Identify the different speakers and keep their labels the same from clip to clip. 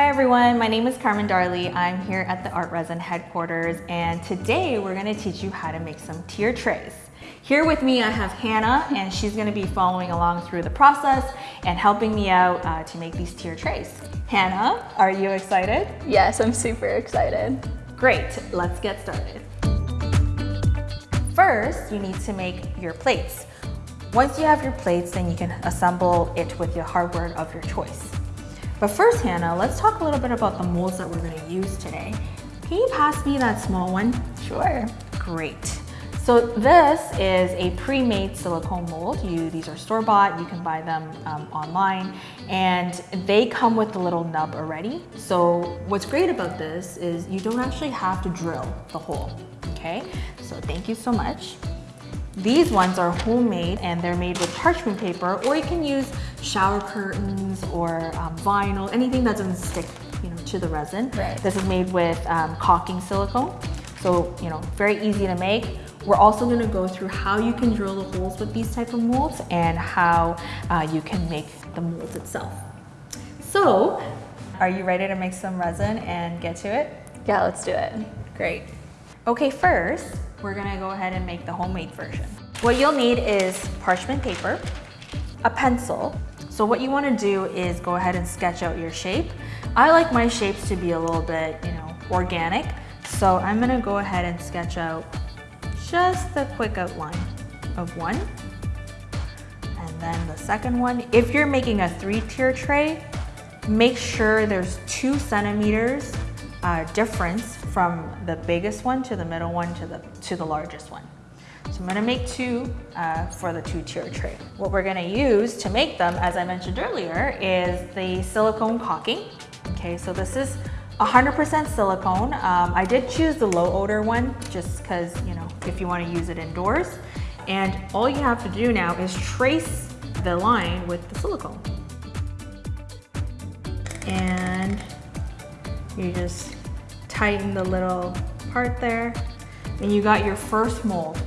Speaker 1: Hi everyone, my name is Carmen Darley. I'm here at the ArtResin headquarters and today we're gonna teach you how to make some tier trays. Here with me I have Hannah and she's gonna be following along through the process and helping me out uh, to make these tier trays. Hannah, are you excited?
Speaker 2: Yes, I'm super excited.
Speaker 1: Great, let's get started. First, you need to make your plates. Once you have your plates, then you can assemble it with your hardware of your choice. But first, Hannah, let's talk a little bit about the molds that we're gonna use today. Can you pass me that small one?
Speaker 2: Sure.
Speaker 1: Great. So this is a pre-made silicone mold. You, these are store-bought, you can buy them um, online, and they come with the little nub already. So what's great about this is you don't actually have to drill the hole, okay? So thank you so much. These ones are homemade and they're made with parchment paper or you can use shower curtains or um, vinyl, anything that doesn't stick you know, to the resin.
Speaker 2: Right.
Speaker 1: This is made with um, caulking silicone. So, you know, very easy to make. We're also gonna go through how you can drill the holes with these type of molds and how uh, you can make the molds itself. So, are you ready to make some resin and get to it?
Speaker 2: Yeah, let's do it.
Speaker 1: Great. Okay, first, we're gonna go ahead and make the homemade version. What you'll need is parchment paper, a pencil. So what you wanna do is go ahead and sketch out your shape. I like my shapes to be a little bit, you know, organic. So I'm gonna go ahead and sketch out just a quick outline of one. And then the second one, if you're making a three tier tray, make sure there's two centimeters uh, difference from the biggest one to the middle one to the, to the largest one. So I'm gonna make two uh, for the two tier tray. What we're gonna use to make them, as I mentioned earlier, is the silicone caulking. Okay, so this is 100% silicone. Um, I did choose the low odor one just because, you know, if you wanna use it indoors. And all you have to do now is trace the line with the silicone. And you just tighten the little part there and you got your first mold.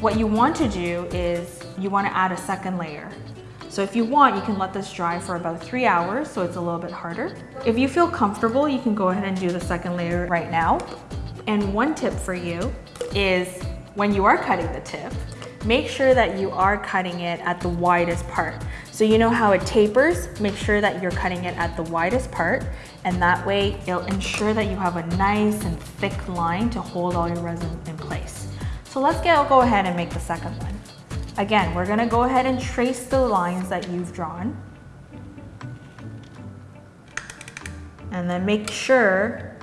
Speaker 1: What you want to do is you want to add a second layer. So if you want, you can let this dry for about three hours so it's a little bit harder. If you feel comfortable, you can go ahead and do the second layer right now. And one tip for you is when you are cutting the tip, make sure that you are cutting it at the widest part. So you know how it tapers, make sure that you're cutting it at the widest part and that way it'll ensure that you have a nice and thick line to hold all your resin in place. So let's get, go ahead and make the second one. Again, we're gonna go ahead and trace the lines that you've drawn. And then make sure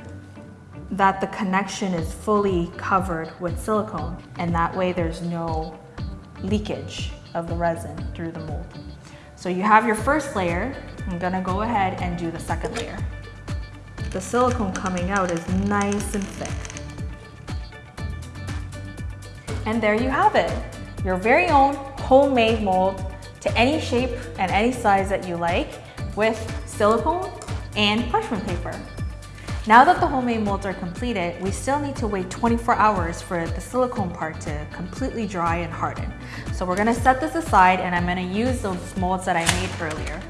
Speaker 1: that the connection is fully covered with silicone and that way there's no leakage of the resin through the mold. So you have your first layer. I'm gonna go ahead and do the second layer. The silicone coming out is nice and thick. And there you have it. Your very own homemade mold to any shape and any size that you like with silicone and parchment paper. Now that the homemade molds are completed, we still need to wait 24 hours for the silicone part to completely dry and harden. So we're gonna set this aside and I'm gonna use those molds that I made earlier.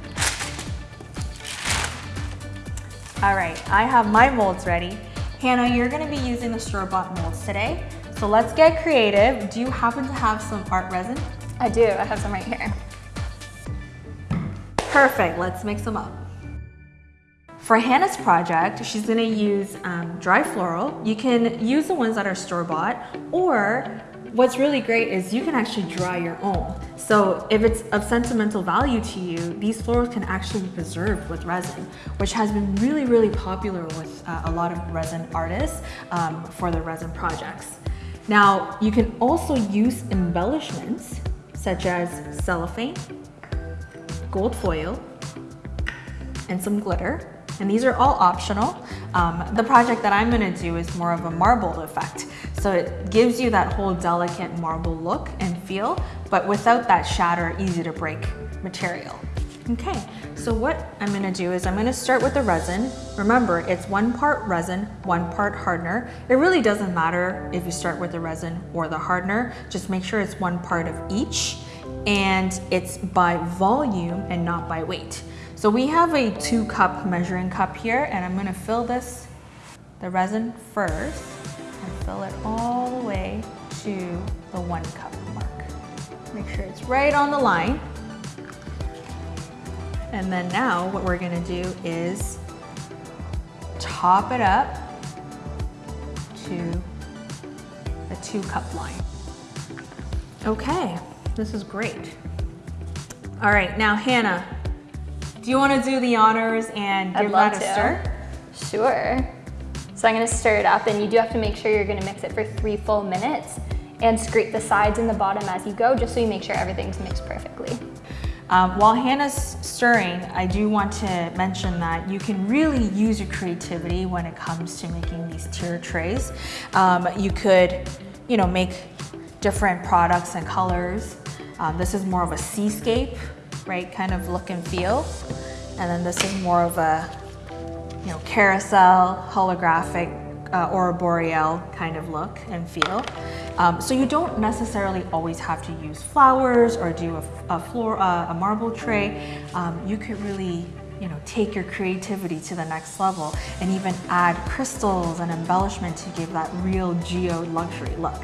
Speaker 1: All right, I have my molds ready. Hannah, you're gonna be using the store-bought molds today. So let's get creative. Do you happen to have some art resin?
Speaker 2: I do, I have some right here.
Speaker 1: Perfect, let's mix them up. For Hannah's project, she's gonna use um, dry floral. You can use the ones that are store-bought, or what's really great is you can actually dry your own. So if it's of sentimental value to you, these florals can actually be preserved with resin, which has been really, really popular with uh, a lot of resin artists um, for their resin projects. Now, you can also use embellishments such as cellophane, gold foil, and some glitter and these are all optional. Um, the project that I'm gonna do is more of a marble effect. So it gives you that whole delicate marble look and feel, but without that shatter, easy to break material. Okay, so what I'm gonna do is I'm gonna start with the resin. Remember, it's one part resin, one part hardener. It really doesn't matter if you start with the resin or the hardener, just make sure it's one part of each and it's by volume and not by weight. So we have a two cup measuring cup here and I'm gonna fill this, the resin first and fill it all the way to the one cup mark. Make sure it's right on the line. And then now what we're gonna do is top it up to a two cup line. Okay, this is great. All right, now Hannah, do you wanna do the honors and give
Speaker 2: I'd
Speaker 1: that a
Speaker 2: to.
Speaker 1: stir?
Speaker 2: Sure. So I'm gonna stir it up and you do have to make sure you're gonna mix it for three full minutes and scrape the sides and the bottom as you go, just so you make sure everything's mixed perfectly.
Speaker 1: Um, while Hannah's stirring, I do want to mention that you can really use your creativity when it comes to making these tier trays. Um, you could, you know, make different products and colors. Um, this is more of a seascape, right, kind of look and feel. And then this is more of a, you know, carousel, holographic, uh, aurora boreal kind of look and feel. Um, so you don't necessarily always have to use flowers or do a, a floor, uh, a marble tray. Um, you could really, you know, take your creativity to the next level and even add crystals and embellishment to give that real geo luxury look.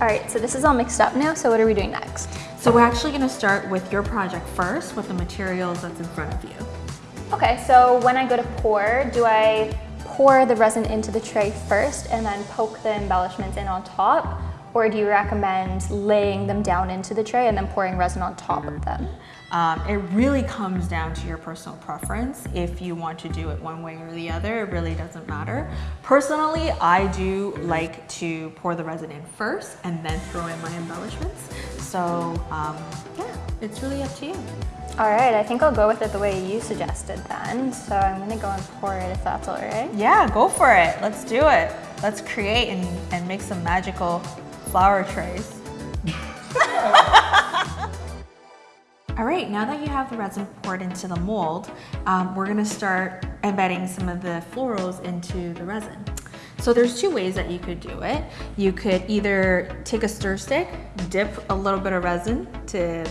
Speaker 2: All right, so this is all mixed up now, so what are we doing next?
Speaker 1: So we're actually gonna start with your project first with the materials that's in front of you.
Speaker 2: Okay, so when I go to pour, do I pour the resin into the tray first and then poke the embellishments in on top? Or do you recommend laying them down into the tray and then pouring resin on top of them?
Speaker 1: Um, it really comes down to your personal preference. If you want to do it one way or the other, it really doesn't matter. Personally, I do like to pour the resin in first and then throw in my embellishments. So um, yeah, it's really up to you.
Speaker 2: All right, I think I'll go with it the way you suggested then. So I'm gonna go and pour it if that's all right.
Speaker 1: Yeah, go for it. Let's do it. Let's create and, and make some magical flower trays. All right, now that you have the resin poured into the mold, um, we're gonna start embedding some of the florals into the resin. So there's two ways that you could do it. You could either take a stir stick, dip a little bit of resin to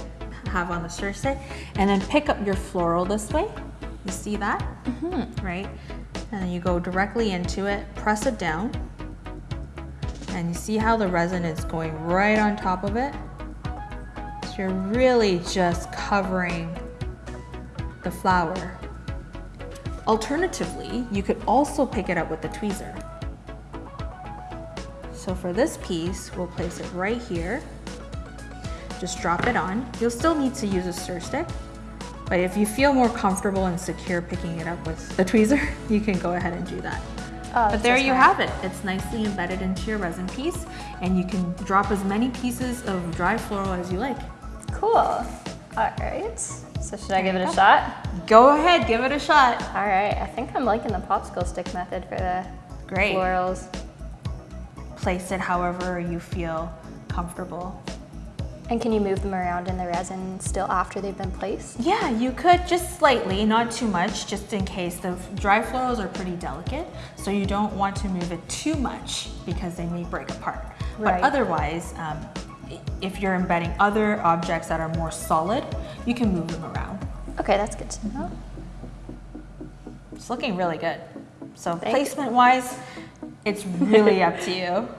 Speaker 1: have on the stir stick, and then pick up your floral this way. You see that? Right? And then you go directly into it, press it down, and you see how the resin is going right on top of it? You're really just covering the flower. Alternatively, you could also pick it up with the tweezer. So for this piece, we'll place it right here. Just drop it on. You'll still need to use a stir stick, but if you feel more comfortable and secure picking it up with the tweezer, you can go ahead and do that.
Speaker 2: Oh,
Speaker 1: But there you have it. It's nicely embedded into your resin piece and you can drop as many pieces of dry floral as you like.
Speaker 2: Cool. All right. So should I give it a shot?
Speaker 1: Go ahead, give it a shot.
Speaker 2: All right. I think I'm liking the popsicle stick method for the
Speaker 1: Great.
Speaker 2: florals.
Speaker 1: Place it however you feel comfortable.
Speaker 2: And can you move them around in the resin still after they've been placed?
Speaker 1: Yeah, you could just slightly, not too much, just in case the dry florals are pretty delicate. So you don't want to move it too much because they may break apart.
Speaker 2: Right.
Speaker 1: But otherwise, um, if you're embedding other objects that are more solid, you can move them around.
Speaker 2: Okay, that's good to know.
Speaker 1: It's looking really good. So
Speaker 2: Thank you.
Speaker 1: placement wise, it's really up to you.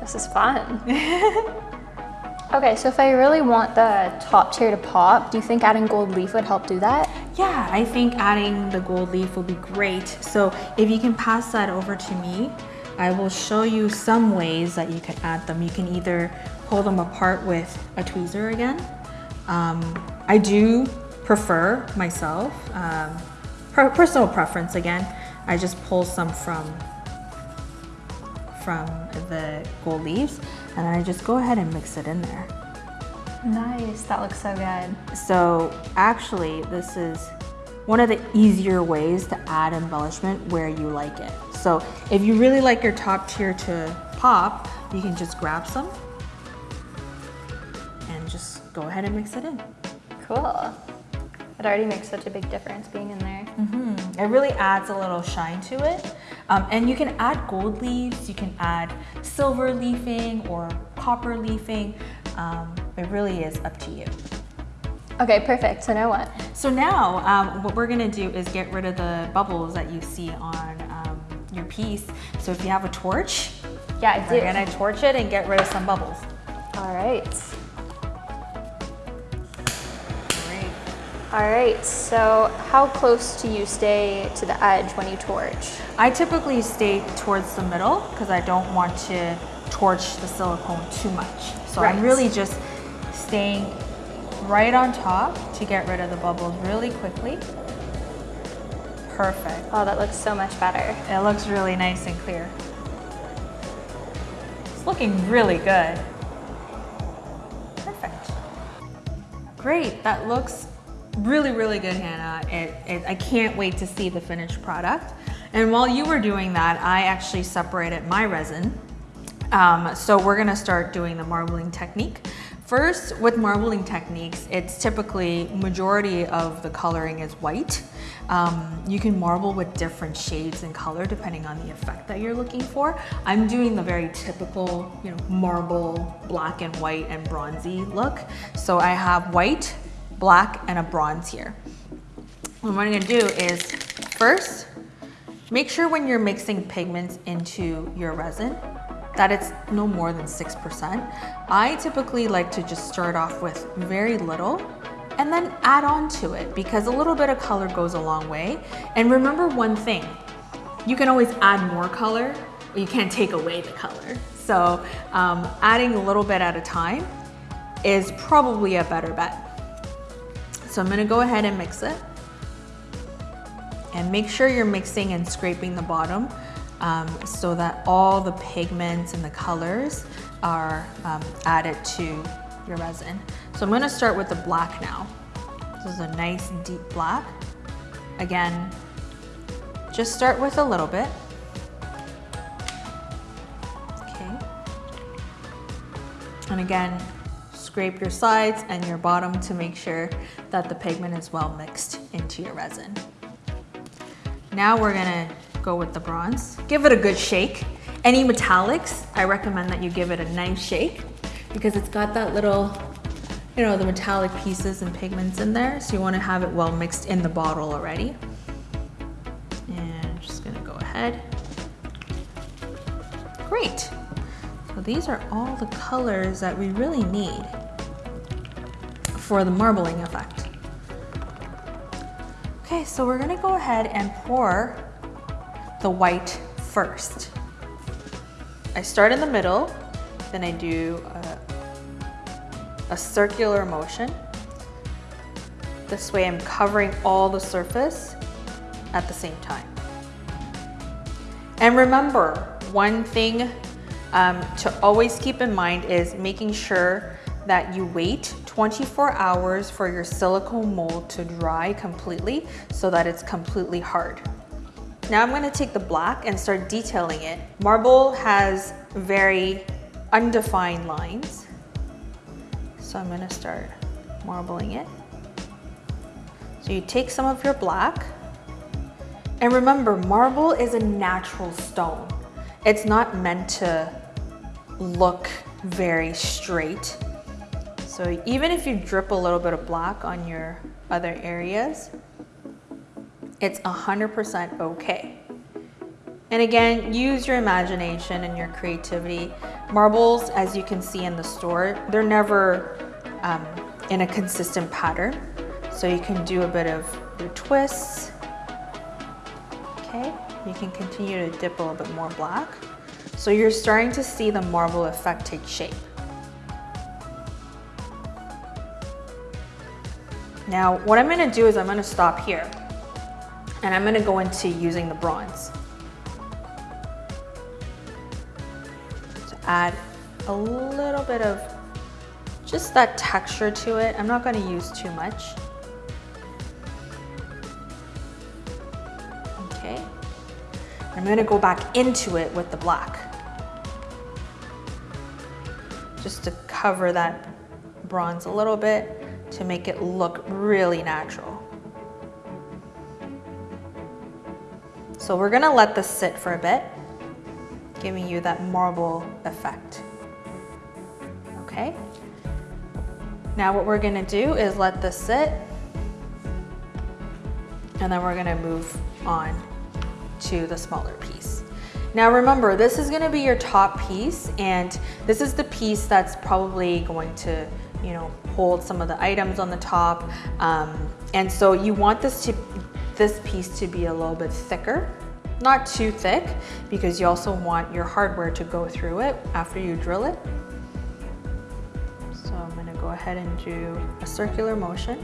Speaker 2: This is fun. okay, so if I really want the top tier to pop, do you think adding gold leaf would help do that?
Speaker 1: Yeah, I think adding the gold leaf will be great. So if you can pass that over to me, I will show you some ways that you can add them. You can either pull them apart with a tweezer again. Um, I do prefer myself, um, per- personal preference again, I just pull some from from the gold leaves and then I just go ahead and mix it in there.
Speaker 2: Nice, that looks so good.
Speaker 1: So actually, this is one of the easier ways to add embellishment where you like it. So if you really like your top tier to pop, you can just grab some and just go ahead and mix it in.
Speaker 2: Cool. It already makes such a big difference being in there. Mm -hmm.
Speaker 1: It really adds a little shine to it. Um, and you can add gold leaves, you can add silver leafing or copper leafing. Um, it really is up to you.
Speaker 2: Okay, perfect. So now what?
Speaker 1: So now um, what we're gonna do is get rid of the bubbles that you see on piece. So if you have a torch,
Speaker 2: Yeah, I
Speaker 1: we're
Speaker 2: do.
Speaker 1: gonna torch it and get rid of some bubbles.
Speaker 2: All right.
Speaker 1: Great.
Speaker 2: All right, so how close do you stay to the edge when you torch?
Speaker 1: I typically stay towards the middle because I don't want to torch the silicone too much. So I'm really just staying right on top to get rid of the bubbles really quickly. Perfect.
Speaker 2: Oh, that looks so much better.
Speaker 1: It looks really nice and clear. It's looking really good. Perfect. Great, that looks really, really good, Hannah. It, it, I can't wait to see the finished product. And while you were doing that, I actually separated my resin. Um, so we're gonna start doing the marbling technique. First, with marbling techniques, it's typically majority of the coloring is white. Um, you can marble with different shades and color depending on the effect that you're looking for. I'm doing the very typical, you know, marble, black and white and bronzy look. So I have white, black, and a bronze here. And what I'm gonna do is first, make sure when you're mixing pigments into your resin that it's no more than 6%. I typically like to just start off with very little and then add on to it because a little bit of color goes a long way. And remember one thing, you can always add more color, but you can't take away the color. So um, adding a little bit at a time is probably a better bet. So I'm gonna go ahead and mix it. And make sure you're mixing and scraping the bottom um, so that all the pigments and the colors are um, added to your resin. So I'm gonna start with the black now. This is a nice deep black. Again, just start with a little bit. Okay. And again, scrape your sides and your bottom to make sure that the pigment is well mixed into your resin. Now we're gonna go with the bronze. Give it a good shake. Any metallics, I recommend that you give it a nice shake because it's got that little, you know, the metallic pieces and pigments in there. So you wanna have it well mixed in the bottle already. And I'm just gonna go ahead. Great. So these are all the colors that we really need for the marbling effect. Okay, so we're gonna go ahead and pour the white first. I start in the middle, then I do a, circular motion. This way I'm covering all the surface at the same time. And remember, one thing um, to always keep in mind is making sure that you wait 24 hours for your silicone mold to dry completely so that it's completely hard. Now I'm gonna take the black and start detailing it. Marble has very undefined lines. So I'm gonna start marbling it. So you take some of your black, and remember, marble is a natural stone. It's not meant to look very straight. So even if you drip a little bit of black on your other areas, it's 100% okay. And again, use your imagination and your creativity. Marbles, as you can see in the store, they're never um, in a consistent pattern. So you can do a bit of your twists. Okay, you can continue to dip a little bit more black. So you're starting to see the marble effect take shape. Now, what I'm gonna do is I'm gonna stop here and I'm gonna go into using the bronze. Add a little bit of just that texture to it. I'm not gonna use too much. Okay. I'm gonna go back into it with the black. Just to cover that bronze a little bit to make it look really natural. So we're gonna let this sit for a bit, giving you that marble effect. Okay? Now what we're gonna do is let this sit and then we're gonna move on to the smaller piece. Now remember, this is gonna be your top piece and this is the piece that's probably going to you know, hold some of the items on the top. Um, and so you want this to, this piece to be a little bit thicker, not too thick, because you also want your hardware to go through it after you drill it. So I'm gonna go ahead and do a circular motion.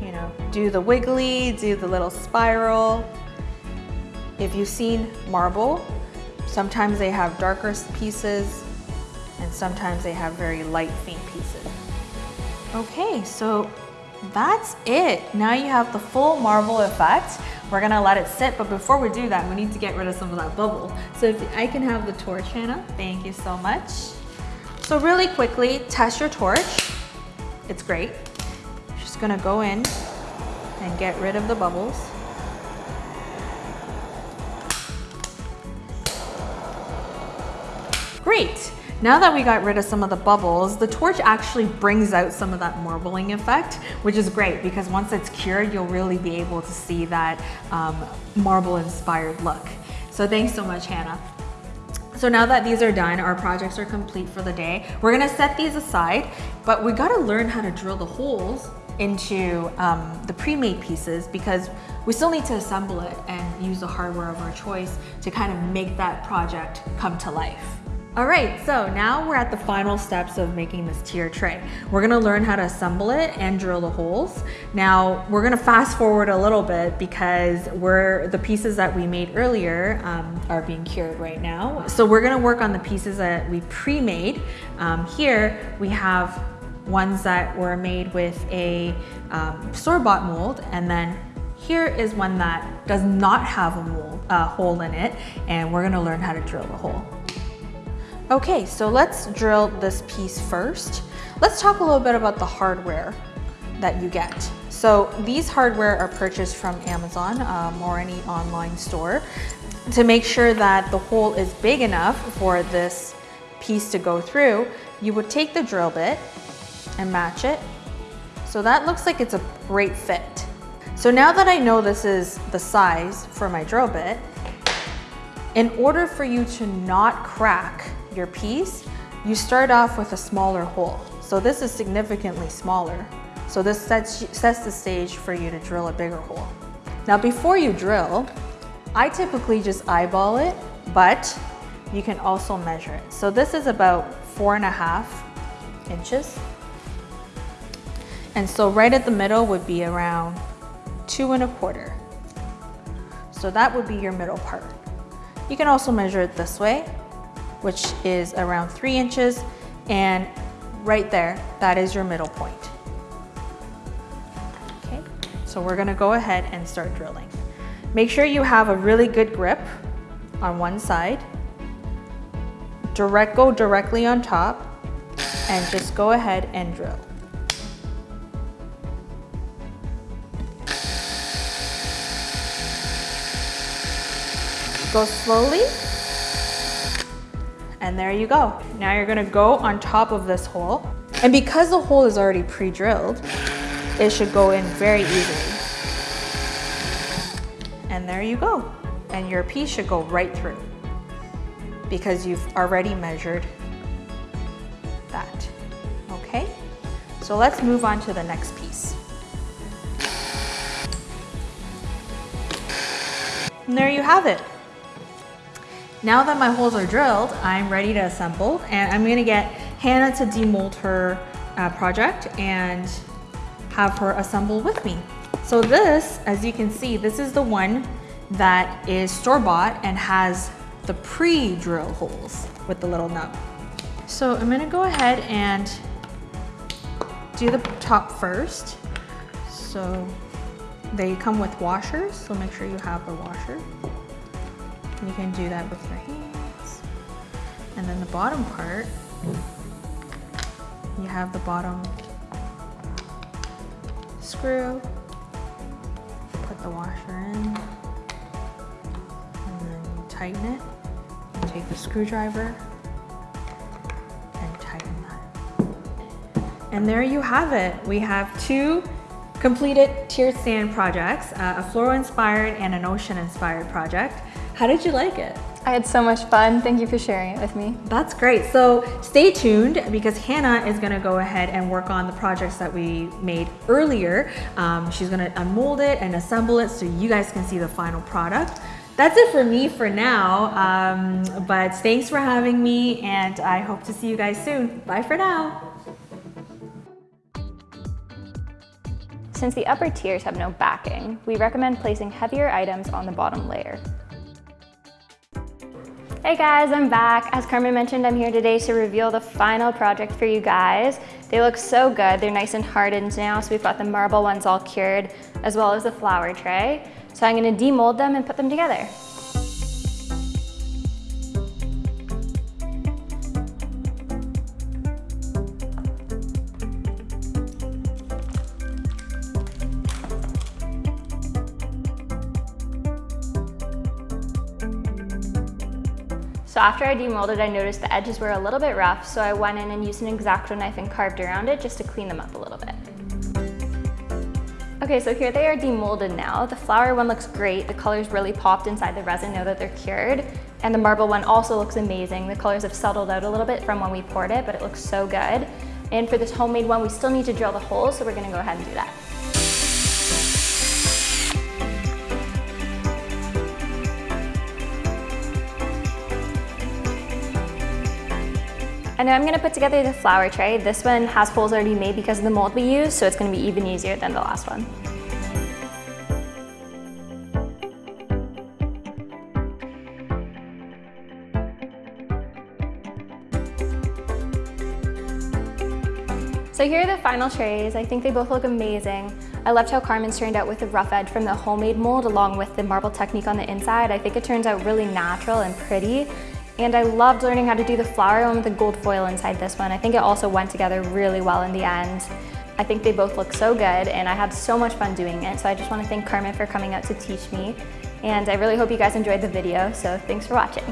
Speaker 1: You know, do the wiggly, do the little spiral. If you've seen marble, sometimes they have darker pieces, and sometimes they have very light faint pieces. Okay, so that's it. Now you have the full marble effect. We're gonna let it sit, but before we do that, we need to get rid of some of that bubble. So if I can have the torch, Hannah, thank you so much. So really quickly, test your torch. It's great. Just gonna go in and get rid of the bubbles. Great. Now that we got rid of some of the bubbles, the torch actually brings out some of that marbling effect, which is great because once it's cured, you'll really be able to see that um, marble inspired look. So thanks so much, Hannah. So now that these are done, our projects are complete for the day. We're gonna set these aside, but we gotta learn how to drill the holes into um, the pre-made pieces because we still need to assemble it and use the hardware of our choice to kind of make that project come to life. All right, so now we're at the final steps of making this tier tray. We're gonna learn how to assemble it and drill the holes. Now, we're gonna fast forward a little bit because we're the pieces that we made earlier um, are being cured right now. So we're gonna work on the pieces that we pre-made. Um, here, we have ones that were made with a um, store-bought mold and then here is one that does not have a mold, uh, hole in it and we're gonna learn how to drill the hole. Okay, so let's drill this piece first. Let's talk a little bit about the hardware that you get. So these hardware are purchased from Amazon um, or any online store to make sure that the hole is big enough for this piece to go through. You would take the drill bit and match it. So that looks like it's a great fit. So now that I know this is the size for my drill bit, in order for you to not crack your piece, you start off with a smaller hole. So this is significantly smaller. So this sets, sets the stage for you to drill a bigger hole. Now before you drill, I typically just eyeball it, but you can also measure it. So this is about four and a half inches. And so right at the middle would be around two and a quarter. So that would be your middle part. You can also measure it this way which is around three inches. And right there, that is your middle point. Okay, so we're gonna go ahead and start drilling. Make sure you have a really good grip on one side. Direct, go directly on top and just go ahead and drill. Go slowly and there you go. Now you're gonna go on top of this hole. And because the hole is already pre-drilled, it should go in very easily. And there you go. And your piece should go right through because you've already measured that, okay? So let's move on to the next piece. And there you have it. Now that my holes are drilled, I'm ready to assemble and I'm gonna get Hannah to demold her uh, project and have her assemble with me. So this, as you can see, this is the one that is store-bought and has the pre-drill holes with the little nub. So I'm gonna go ahead and do the top first. So they come with washers, so make sure you have the washer. You can do that with. And then the bottom part, you have the bottom screw, put the washer in, and then you tighten it. You take the screwdriver and tighten that. And there you have it. We have two completed tiered stand projects, uh, a floral inspired and an ocean inspired project. How did you like it?
Speaker 2: I had so much fun. Thank you for sharing it with me.
Speaker 1: That's great. So stay tuned because Hannah is gonna go ahead and work on the projects that we made earlier. Um, she's gonna unmold it and assemble it so you guys can see the final product. That's it for me for now, um, but thanks for having me and I hope to see you guys soon. Bye for now.
Speaker 2: Since the upper tiers have no backing, we recommend placing heavier items on the bottom layer. Hey guys, I'm back. As Carmen mentioned, I'm here today to reveal the final project for you guys. They look so good. They're nice and hardened now, so we've got the marble ones all cured, as well as the flower tray. So I'm gonna demold them and put them together. After I demolded, I noticed the edges were a little bit rough, so I went in and used an X-Acto knife and carved around it just to clean them up a little bit. Okay, so here they are demolded now. The flower one looks great. The colors really popped inside the resin now that they're cured. And the marble one also looks amazing. The colors have settled out a little bit from when we poured it, but it looks so good. And for this homemade one, we still need to drill the holes, so we're gonna go ahead and do that. And now I'm gonna put together the flower tray. This one has holes already made because of the mold we use, so it's gonna be even easier than the last one. So here are the final trays. I think they both look amazing. I loved how Carmen's turned out with the rough edge from the homemade mold along with the marble technique on the inside. I think it turns out really natural and pretty. And I loved learning how to do the flower one with the gold foil inside this one. I think it also went together really well in the end. I think they both look so good and I had so much fun doing it. So I just want to thank Carmen for coming out to teach me. And I really hope you guys enjoyed the video. So thanks for watching.